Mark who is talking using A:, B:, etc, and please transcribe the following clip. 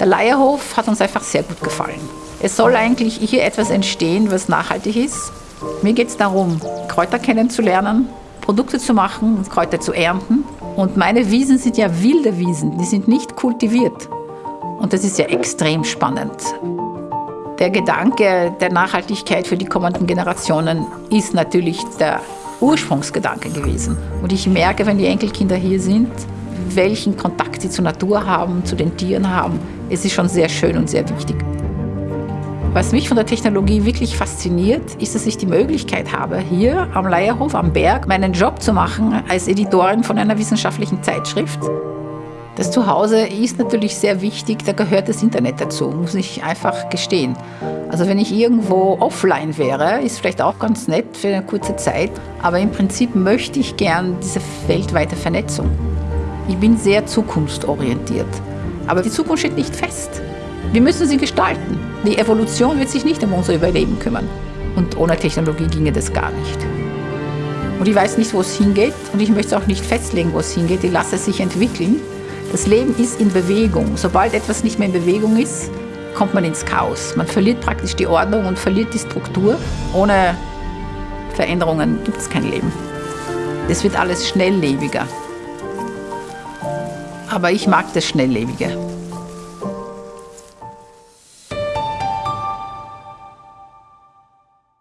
A: Der Leierhof hat uns einfach sehr gut gefallen. Es soll eigentlich hier etwas entstehen, was nachhaltig ist. Mir geht es darum, Kräuter kennenzulernen, Produkte zu machen, Kräuter zu ernten. Und meine Wiesen sind ja wilde Wiesen, die sind nicht kultiviert. Und das ist ja extrem spannend. Der Gedanke der Nachhaltigkeit für die kommenden Generationen ist natürlich der Ursprungsgedanke gewesen. Und ich merke, wenn die Enkelkinder hier sind, welchen Kontakt sie zur Natur haben, zu den Tieren haben. Es ist schon sehr schön und sehr wichtig. Was mich von der Technologie wirklich fasziniert, ist, dass ich die Möglichkeit habe, hier am Leierhof, am Berg, meinen Job zu machen als Editorin von einer wissenschaftlichen Zeitschrift. Das Zuhause ist natürlich sehr wichtig, da gehört das Internet dazu, muss ich einfach gestehen. Also wenn ich irgendwo offline wäre, ist vielleicht auch ganz nett für eine kurze Zeit, aber im Prinzip möchte ich gern diese weltweite Vernetzung. Ich bin sehr zukunftsorientiert, aber die Zukunft steht nicht fest. Wir müssen sie gestalten. Die Evolution wird sich nicht um unser Überleben kümmern. Und ohne Technologie ginge das gar nicht. Und ich weiß nicht, wo es hingeht und ich möchte auch nicht festlegen, wo es hingeht. Ich lasse es sich entwickeln. Das Leben ist in Bewegung. Sobald etwas nicht mehr in Bewegung ist, kommt man ins Chaos. Man verliert praktisch die Ordnung und verliert die Struktur. Ohne Veränderungen gibt es kein Leben. Es wird alles schnelllebiger. Aber ich mag das Schnelllebige.